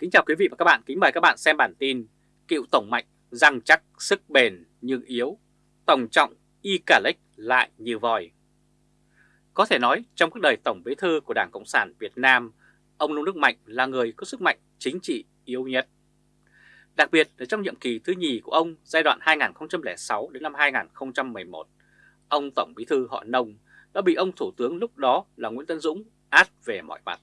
Kính chào quý vị và các bạn, kính mời các bạn xem bản tin Cựu Tổng Mạnh răng chắc sức bền nhưng yếu, Tổng trọng y cả lếch lại như vòi. Có thể nói trong cuộc đời Tổng Bí thư của Đảng Cộng sản Việt Nam, ông Nông Đức Mạnh là người có sức mạnh chính trị yếu nhất. Đặc biệt là trong nhiệm kỳ thứ nhì của ông giai đoạn 2006 đến năm 2011, ông Tổng Bí thư họ Nông đã bị ông Thủ tướng lúc đó là Nguyễn Tân Dũng át về mọi mặt.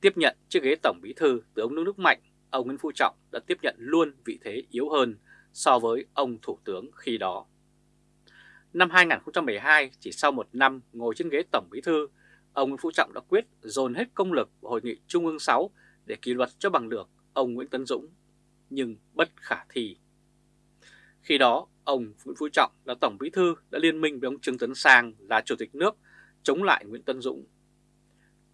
Tiếp nhận chiếc ghế Tổng Bí thư từ ông nước nước Mạnh, ông Nguyễn Phú Trọng đã tiếp nhận luôn vị thế yếu hơn so với ông Thủ tướng khi đó. Năm 2012, chỉ sau một năm ngồi trên ghế Tổng Bí thư, ông Nguyễn Phú Trọng đã quyết dồn hết công lực vào Hội nghị Trung ương 6 để kỷ luật cho bằng được ông Nguyễn Tấn Dũng, nhưng bất khả thi. Khi đó, ông Nguyễn Phú Trọng là Tổng Bí thư đã liên minh với ông Trương Tấn Sang là Chủ tịch nước chống lại Nguyễn tấn Dũng.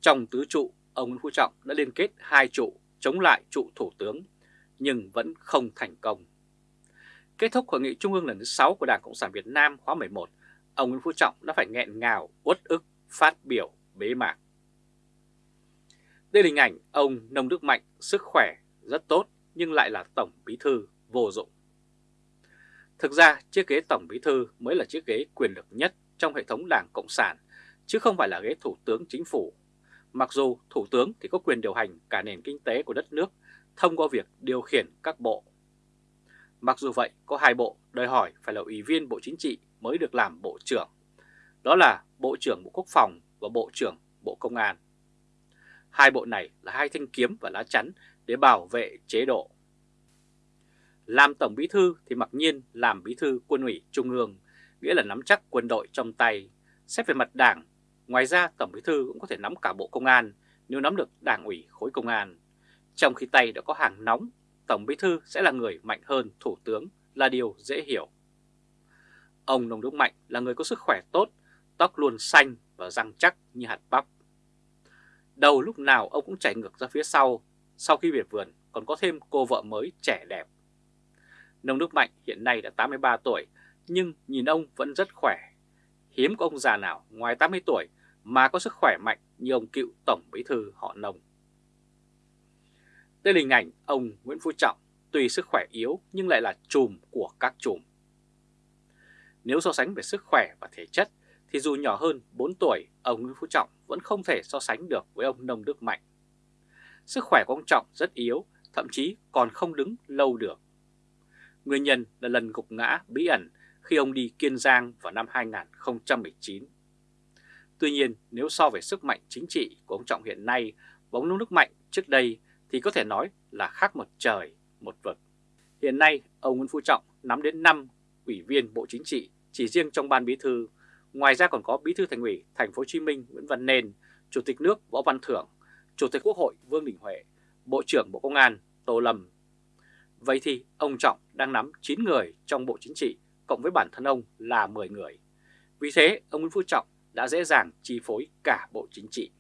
Trong tứ trụ, ông Nguyễn Phú Trọng đã liên kết hai trụ chống lại trụ Thủ tướng, nhưng vẫn không thành công. Kết thúc Hội nghị Trung ương lần thứ 6 của Đảng Cộng sản Việt Nam khóa 11, ông Nguyễn Phú Trọng đã phải nghẹn ngào, uất ức, phát biểu bế mạc. Đây là hình ảnh ông Nông Đức Mạnh sức khỏe rất tốt nhưng lại là Tổng Bí Thư vô dụng. Thực ra chiếc ghế Tổng Bí Thư mới là chiếc ghế quyền lực nhất trong hệ thống Đảng Cộng sản, chứ không phải là ghế Thủ tướng Chính phủ. Mặc dù Thủ tướng thì có quyền điều hành cả nền kinh tế của đất nước thông qua việc điều khiển các bộ. Mặc dù vậy, có hai bộ đòi hỏi phải là Ủy viên Bộ Chính trị mới được làm Bộ trưởng. Đó là Bộ trưởng Bộ Quốc phòng và Bộ trưởng Bộ Công an. Hai bộ này là hai thanh kiếm và lá chắn để bảo vệ chế độ. Làm Tổng Bí Thư thì mặc nhiên làm Bí Thư Quân ủy Trung ương, nghĩa là nắm chắc quân đội trong tay. Xét về mặt đảng, ngoài ra Tổng Bí Thư cũng có thể nắm cả Bộ Công an nếu nắm được đảng ủy khối công an. Trong khi tay đã có hàng nóng, Tổng Bí Thư sẽ là người mạnh hơn Thủ tướng là điều dễ hiểu. Ông Nông Đức Mạnh là người có sức khỏe tốt, tóc luôn xanh và răng chắc như hạt bắp. Đầu lúc nào ông cũng chảy ngược ra phía sau, sau khi về vườn còn có thêm cô vợ mới trẻ đẹp. Nông Đức Mạnh hiện nay đã 83 tuổi, nhưng nhìn ông vẫn rất khỏe. Hiếm có ông già nào ngoài 80 tuổi mà có sức khỏe mạnh như ông cựu Tổng Bí Thư họ Nông. Đây là hình ảnh ông Nguyễn Phú Trọng, tuy sức khỏe yếu nhưng lại là chùm của các chùm. Nếu so sánh về sức khỏe và thể chất thì dù nhỏ hơn 4 tuổi, ông Nguyễn Phú Trọng vẫn không thể so sánh được với ông Nông Đức Mạnh. Sức khỏe của ông Trọng rất yếu, thậm chí còn không đứng lâu được. Nguyên nhân là lần gục ngã bí ẩn khi ông đi Kiên Giang vào năm 2019. Tuy nhiên, nếu so về sức mạnh chính trị của ông Trọng hiện nay và ông Nông Đức Mạnh trước đây thì có thể nói là khác một trời, một vực. Hiện nay, ông Nguyễn Phú Trọng nắm đến 5 ủy viên Bộ Chính trị chỉ riêng trong ban bí thư Ngoài ra còn có Bí thư Thành ủy Thành phố Hồ Chí Minh Nguyễn Văn Nên, Chủ tịch nước Võ Văn Thưởng, Chủ tịch Quốc hội Vương Đình Huệ, Bộ trưởng Bộ Công an Tô Lâm. Vậy thì ông Trọng đang nắm 9 người trong Bộ Chính trị cộng với bản thân ông là 10 người. Vì thế ông Nguyễn Phú Trọng đã dễ dàng chi phối cả Bộ Chính trị.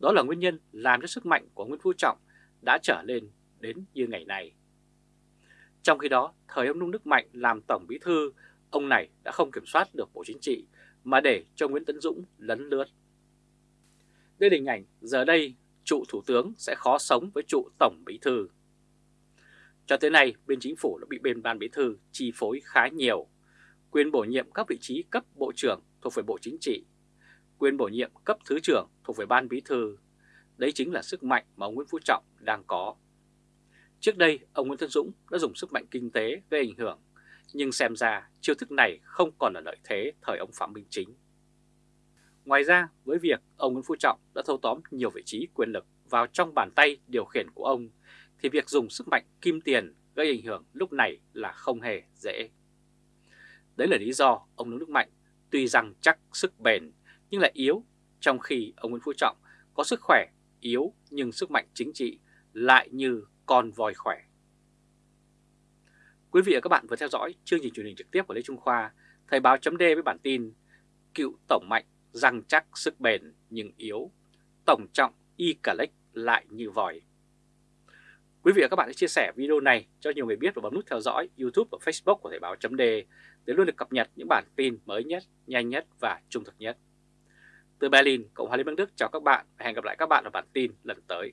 Đó là nguyên nhân làm cho sức mạnh của Nguyễn Phú Trọng đã trở lên đến như ngày nay. Trong khi đó, thời ông Nung Đức Mạnh làm Tổng Bí Thư, ông này đã không kiểm soát được Bộ Chính trị mà để cho Nguyễn Tấn Dũng lấn lướt. Đây là hình ảnh giờ đây trụ Thủ tướng sẽ khó sống với trụ Tổng Bí Thư. Cho tới nay, bên chính phủ đã bị bên ban bí thư chi phối khá nhiều. Quyền bổ nhiệm các vị trí cấp bộ trưởng thuộc về Bộ Chính trị, quyền bổ nhiệm cấp thứ trưởng thuộc về ban bí thư. Đấy chính là sức mạnh mà ông Nguyễn Phú Trọng đang có. Trước đây, ông Nguyễn Tân Dũng đã dùng sức mạnh kinh tế gây ảnh hưởng nhưng xem ra chiêu thức này không còn là lợi thế thời ông Phạm Minh Chính. Ngoài ra, với việc ông Nguyễn Phú Trọng đã thâu tóm nhiều vị trí quyền lực vào trong bàn tay điều khiển của ông, thì việc dùng sức mạnh kim tiền gây ảnh hưởng lúc này là không hề dễ. Đấy là lý do ông Nguyễn Đức Mạnh tuy rằng chắc sức bền nhưng lại yếu, trong khi ông Nguyễn Phú Trọng có sức khỏe yếu nhưng sức mạnh chính trị lại như con voi khỏe. Quý vị và các bạn vừa theo dõi chương trình truyền hình trực tiếp của Lê Trung Khoa, Thời báo chấm với bản tin Cựu Tổng Mạnh răng chắc sức bền nhưng yếu, Tổng trọng y cả lách lại như vòi. Quý vị và các bạn hãy chia sẻ video này cho nhiều người biết và bấm nút theo dõi YouTube và Facebook của Thời báo chấm để để luôn được cập nhật những bản tin mới nhất, nhanh nhất và trung thực nhất. Từ Berlin, Cộng hòa Liên bang Đức chào các bạn và hẹn gặp lại các bạn ở bản tin lần tới.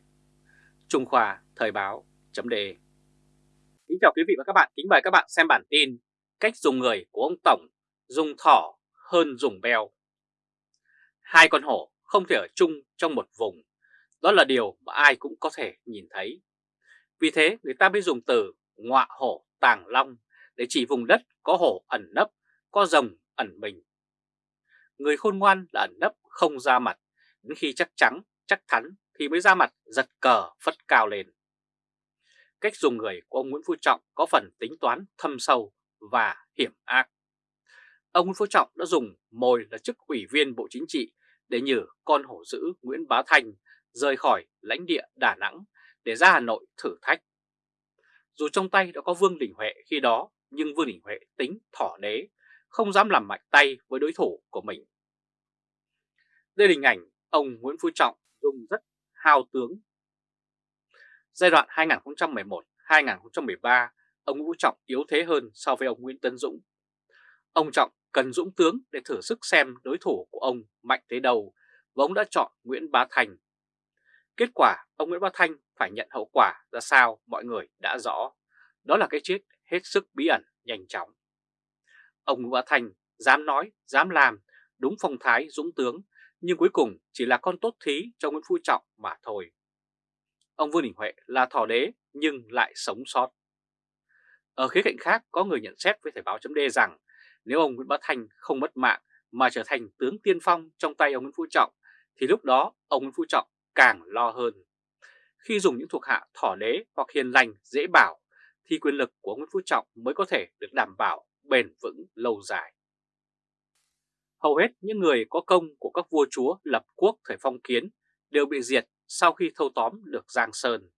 Trung Khoa Thời báo chấm đề. Kính chào quý vị và các bạn, kính mời các bạn xem bản tin Cách dùng người của ông Tổng dùng thỏ hơn dùng beo. Hai con hổ không thể ở chung trong một vùng. Đó là điều mà ai cũng có thể nhìn thấy. Vì thế người ta mới dùng từ ngọa hổ tàng long. Để chỉ vùng đất có hổ ẩn nấp, có rồng ẩn mình Người khôn ngoan là ẩn nấp không ra mặt Đến khi chắc chắn, chắc thắn thì mới ra mặt giật cờ phất cao lên. Cách dùng người của ông Nguyễn Phú Trọng có phần tính toán thâm sâu và hiểm ác. Ông Nguyễn Phú Trọng đã dùng mồi là chức ủy viên Bộ Chính trị để nhử con hổ dữ Nguyễn Bá Thành rời khỏi lãnh địa Đà Nẵng để ra Hà Nội thử thách. Dù trong tay đã có Vương Đình Huệ khi đó, nhưng Vương Đình Huệ tính thỏ đế, không dám làm mạnh tay với đối thủ của mình. Đây là hình ảnh ông Nguyễn Phú Trọng dùng rất hao tướng. Giai đoạn 2011-2013, ông Vũ Trọng yếu thế hơn so với ông Nguyễn Tấn Dũng. Ông Trọng cần dũng tướng để thử sức xem đối thủ của ông mạnh thế đâu và ông đã chọn Nguyễn Bá Thành. Kết quả ông Nguyễn Bá Thanh phải nhận hậu quả ra sao mọi người đã rõ. Đó là cái chết hết sức bí ẩn nhanh chóng. Ông Nguyễn Bá Thành dám nói, dám làm, đúng phong thái dũng tướng nhưng cuối cùng chỉ là con tốt thí cho Nguyễn Phú Trọng mà thôi. Ông Vương Đình Huệ là thỏ đế nhưng lại sống sót. Ở khía cạnh khác có người nhận xét với Thời báo chấm rằng nếu ông Nguyễn Bá Thành không mất mạng mà trở thành tướng tiên phong trong tay ông Nguyễn Phú Trọng thì lúc đó ông Nguyễn Phú Trọng càng lo hơn. Khi dùng những thuộc hạ thỏ đế hoặc hiền lành dễ bảo thì quyền lực của ông Nguyễn Phú Trọng mới có thể được đảm bảo bền vững lâu dài. Hầu hết những người có công của các vua chúa lập quốc thời phong kiến đều bị diệt sau khi thâu tóm được Giang Sơn.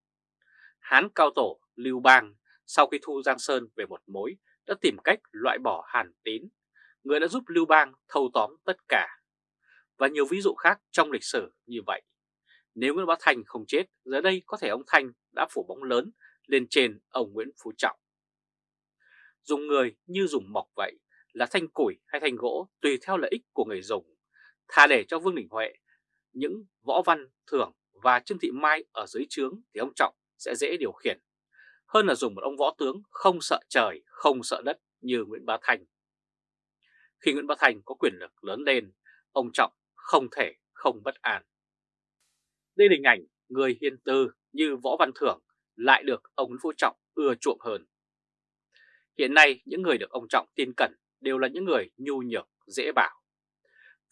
Hán cao tổ Lưu Bang sau khi thu Giang Sơn về một mối đã tìm cách loại bỏ Hàn Tín, người đã giúp Lưu Bang thâu tóm tất cả. Và nhiều ví dụ khác trong lịch sử như vậy. Nếu Nguyễn Bá Thành không chết, giờ đây có thể ông Thanh đã phủ bóng lớn lên trên ông Nguyễn Phú Trọng. Dùng người như dùng mọc vậy, là thanh củi hay thanh gỗ tùy theo lợi ích của người dùng. Thà để cho Vương Đình Huệ, những võ văn thưởng và Trương Thị Mai ở dưới trướng thì ông Trọng sẽ dễ điều khiển. Hơn là dùng một ông võ tướng không sợ trời, không sợ đất như Nguyễn Bá Thành. Khi Nguyễn Bá Thành có quyền lực lớn lên, ông Trọng không thể không bất an. Đây là hình ảnh người hiền tư như Võ Văn Thưởng lại được ông Nguyễn Phú Trọng ưa chuộng hơn. Hiện nay những người được ông Trọng tin cẩn đều là những người nhu nhược, dễ bảo.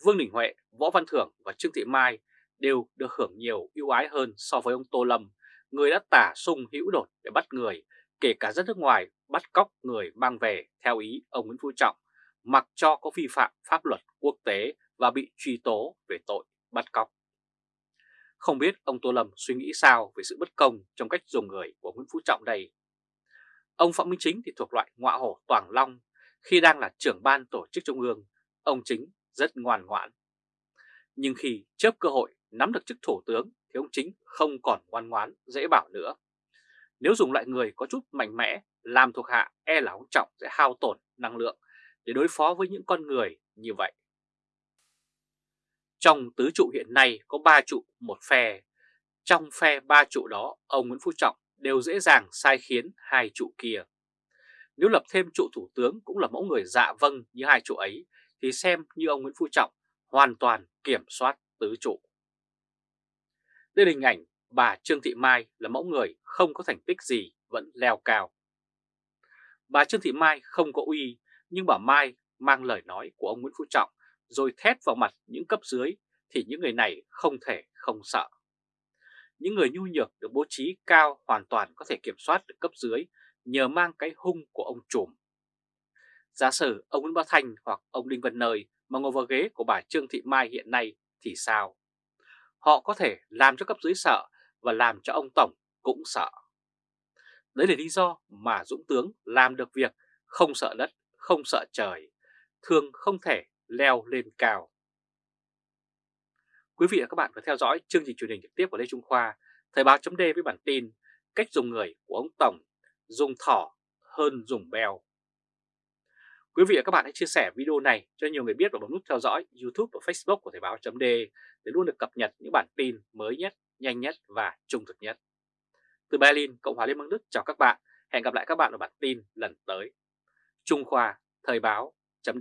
Vương Đình Huệ, Võ Văn Thưởng và Trương Thị Mai đều được hưởng nhiều ưu ái hơn so với ông Tô Lâm, người đã tả sung hữu đột để bắt người, kể cả dân nước ngoài bắt cóc người mang về theo ý ông Nguyễn Phú Trọng, mặc cho có vi phạm pháp luật quốc tế và bị truy tố về tội bắt cóc. Không biết ông Tô Lâm suy nghĩ sao về sự bất công trong cách dùng người của Nguyễn Phú Trọng đây. Ông Phạm Minh Chính thì thuộc loại ngọa hổ toàn long khi đang là trưởng ban tổ chức trung ương, ông Chính rất ngoan ngoãn. Nhưng khi chớp cơ hội nắm được chức thủ tướng thì ông Chính không còn ngoan ngoãn, dễ bảo nữa. Nếu dùng loại người có chút mạnh mẽ, làm thuộc hạ e là ông Trọng sẽ hao tổn năng lượng để đối phó với những con người như vậy. Trong tứ trụ hiện nay có ba trụ một phe. Trong phe ba trụ đó, ông Nguyễn Phú Trọng đều dễ dàng sai khiến hai trụ kia. Nếu lập thêm trụ thủ tướng cũng là mẫu người dạ vâng như hai trụ ấy, thì xem như ông Nguyễn Phú Trọng hoàn toàn kiểm soát tứ trụ. Đây là hình ảnh bà Trương Thị Mai là mẫu người không có thành tích gì vẫn leo cao. Bà Trương Thị Mai không có uy, nhưng bà Mai mang lời nói của ông Nguyễn Phú Trọng rồi thét vào mặt những cấp dưới thì những người này không thể không sợ. Những người nhu nhược được bố trí cao hoàn toàn có thể kiểm soát được cấp dưới nhờ mang cái hung của ông trùm. Giả sử ông Nguyễn Bá Thanh hoặc ông Đinh Văn Nơi mà ngồi vào ghế của bà Trương Thị Mai hiện nay thì sao? Họ có thể làm cho cấp dưới sợ và làm cho ông Tổng cũng sợ. Đấy là lý do mà Dũng Tướng làm được việc không sợ đất, không sợ trời, thường không thể leo lên cao. Quý vị và các bạn vừa theo dõi chương trình truyền hình trực tiếp của Lê Trung Khoa, Thời báo chấm với bản tin Cách dùng người của ông Tổng dùng thỏ hơn dùng bèo. Quý vị và các bạn hãy chia sẻ video này cho nhiều người biết và bấm nút theo dõi YouTube và Facebook của Thời báo .d để luôn được cập nhật những bản tin mới nhất, nhanh nhất và trung thực nhất. Từ Berlin, Cộng hòa Liên bang Đức chào các bạn. Hẹn gặp lại các bạn ở bản tin lần tới. Trung Khoa, Thời báo, chấm